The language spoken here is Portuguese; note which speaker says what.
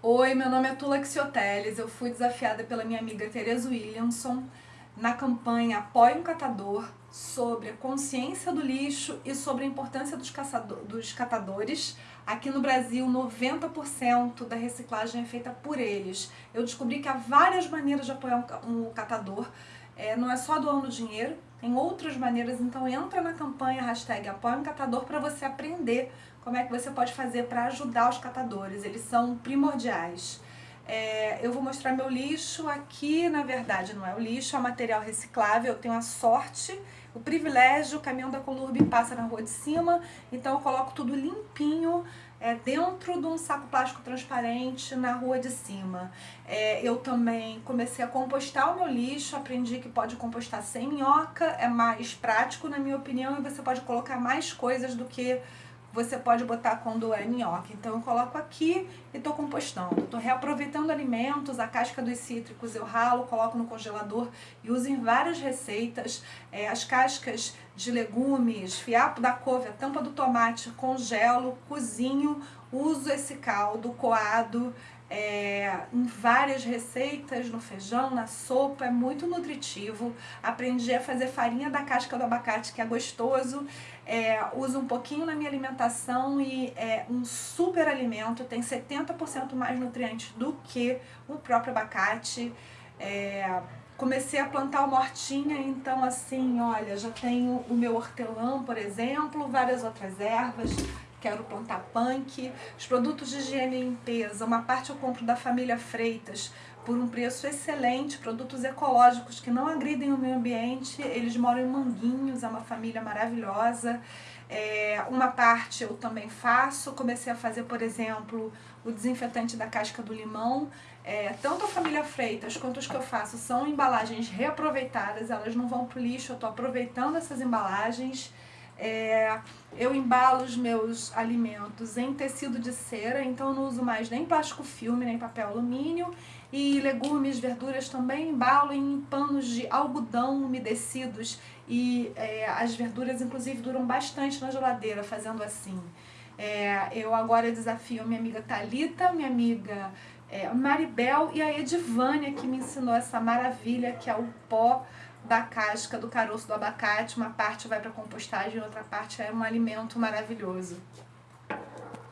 Speaker 1: Oi, meu nome é Tula Xioteles, eu fui desafiada pela minha amiga Tereza Williamson na campanha Apoie um Catador sobre a consciência do lixo e sobre a importância dos, caçador, dos catadores. Aqui no Brasil, 90% da reciclagem é feita por eles. Eu descobri que há várias maneiras de apoiar um, um catador, é, não é só doando dinheiro, tem outras maneiras, então entra na campanha hashtag Apoie um Catador para você aprender como é que você pode fazer para ajudar os catadores, eles são primordiais. É, eu vou mostrar meu lixo aqui, na verdade não é o lixo, é o material reciclável, eu tenho a sorte, o privilégio, o caminhão da Colurb passa na rua de cima, então eu coloco tudo limpinho, é, dentro de um saco plástico transparente na rua de cima. É, eu também comecei a compostar o meu lixo, aprendi que pode compostar sem minhoca, é mais prático na minha opinião e você pode colocar mais coisas do que você pode botar quando é minhoca. Então eu coloco aqui e estou compostando. Estou reaproveitando alimentos, a casca dos cítricos eu ralo, coloco no congelador e uso em várias receitas. É, as cascas de legumes, fiapo da couve, a tampa do tomate, congelo, cozinho, uso esse caldo coado, é, em várias receitas, no feijão, na sopa, é muito nutritivo. Aprendi a fazer farinha da casca do abacate, que é gostoso. É, uso um pouquinho na minha alimentação e é um super alimento, tem 70% mais nutrientes do que o próprio abacate. É, comecei a plantar uma hortinha, então assim, olha, já tenho o meu hortelã, por exemplo, várias outras ervas, quero plantar punk, os produtos de higiene e limpeza, uma parte eu compro da família Freitas por um preço excelente, produtos ecológicos que não agridem o meio ambiente, eles moram em Manguinhos, é uma família maravilhosa, é, uma parte eu também faço, comecei a fazer, por exemplo, o desinfetante da casca do limão, é, tanto a família Freitas quanto os que eu faço são embalagens reaproveitadas, elas não vão para o lixo, eu estou aproveitando essas embalagens, é, eu embalo os meus alimentos em tecido de cera, então não uso mais nem plástico filme, nem papel alumínio. E legumes, verduras também embalo em panos de algodão umedecidos. E é, as verduras, inclusive, duram bastante na geladeira fazendo assim. É, eu agora desafio minha amiga Talita, minha amiga é, Maribel e a Edivânia, que me ensinou essa maravilha que é o pó da casca do caroço do abacate, uma parte vai para compostagem, outra parte é um alimento maravilhoso.